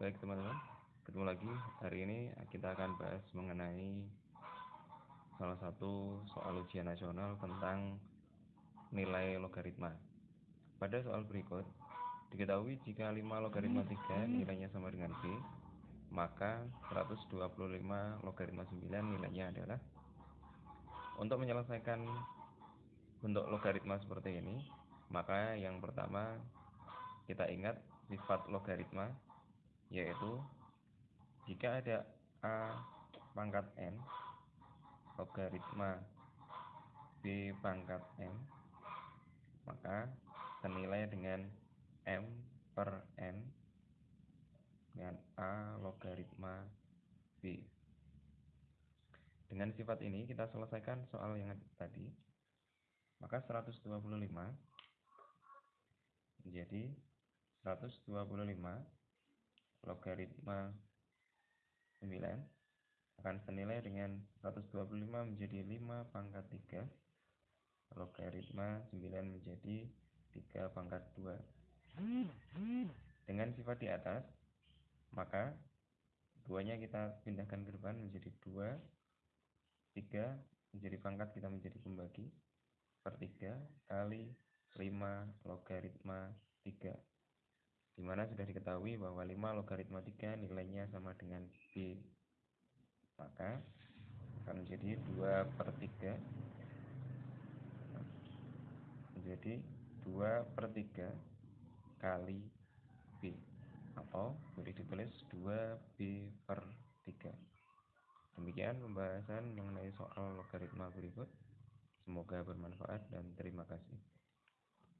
Baik teman-teman, ketemu lagi. Hari ini kita akan bahas mengenai salah satu soal ujian nasional tentang nilai logaritma. Pada soal berikut, diketahui jika 5 logaritma 3 nilainya sama dengan B, maka 125 logaritma 9 nilainya adalah untuk menyelesaikan bentuk logaritma seperti ini, maka yang pertama kita ingat sifat logaritma yaitu jika ada A pangkat N logaritma B pangkat N maka senilai dengan M per N dengan A logaritma B. Dengan sifat ini kita selesaikan soal yang tadi maka 125 menjadi 125 logaritma 9 akan senilai dengan 125 menjadi 5 pangkat 3 logaritma 9 menjadi 3 pangkat 2 dengan sifat di atas maka duanya kita pindahkan ke depan menjadi 2 3 menjadi pangkat kita menjadi pembagi per 3 kali 5 logaritma 3 di mana sudah diketahui bahwa 5 logaritma 3 nilainya sama dengan B. Maka akan menjadi 2 per 3 menjadi 2 per 3 kali B. Atau boleh ditulis 2B per 3 demikian pembahasan mengenai soal logaritma berikut. Semoga bermanfaat dan terima kasih